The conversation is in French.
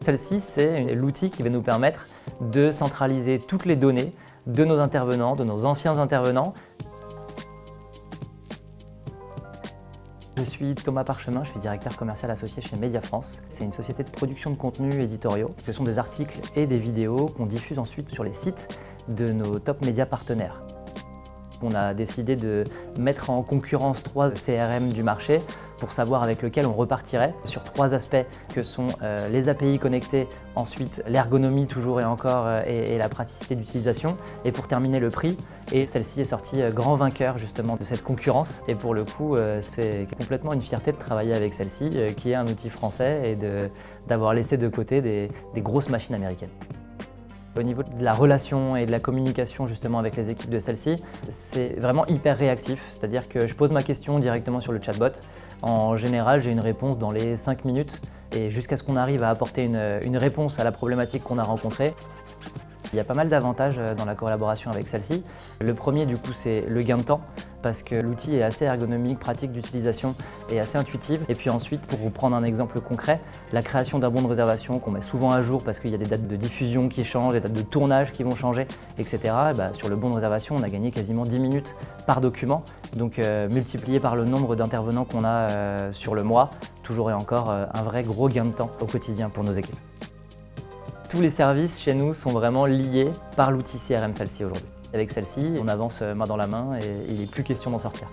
Celle-ci, c'est l'outil qui va nous permettre de centraliser toutes les données de nos intervenants, de nos anciens intervenants. Je suis Thomas Parchemin, je suis directeur commercial associé chez Media France. C'est une société de production de contenus éditoriaux. Ce sont des articles et des vidéos qu'on diffuse ensuite sur les sites de nos top médias partenaires. On a décidé de mettre en concurrence trois CRM du marché pour savoir avec lequel on repartirait sur trois aspects que sont euh, les API connectés, ensuite l'ergonomie toujours et encore euh, et, la praticité d'utilisation et pour terminer le prix. Et celle-ci est sortie euh, grand vainqueur justement de cette concurrence et pour le coup c'est complètement une fierté de travailler avec celle-ci qui est un outil français et d'avoir laissé de côté des grosses machines américaines. Au niveau de la relation et de la communication justement avec les équipes de celle-ci, c'est vraiment hyper réactif, c'est-à-dire que je pose ma question directement sur le chatbot. En général, j'ai une réponse dans les 5 minutes et jusqu'à ce qu'on arrive à apporter une, une réponse à la problématique qu'on a rencontrée. Il y a pas mal d'avantages euh, dans la collaboration avec celle-ci. Le premier, du coup, c'est le gain de temps parce que l'outil est assez ergonomique, pratique d'utilisation et assez intuitive. Et puis ensuite, pour vous prendre un exemple concret, la création d'un bon de réservation qu'on met souvent à jour parce qu'il y a des dates de diffusion qui changent, des dates de tournage qui vont changer, etc. bah, sur le bon de réservation, on a gagné quasiment 10 minutes par document. Donc euh, multiplié par le nombre d'intervenants qu'on a euh, sur le mois, toujours et encore un vrai gros gain de temps au quotidien pour nos équipes. Tous les services chez nous sont vraiment liés par l'outil CRM celle-ci aujourd'hui. Avec celle-ci, on avance main dans la main et il n'est plus question d'en sortir.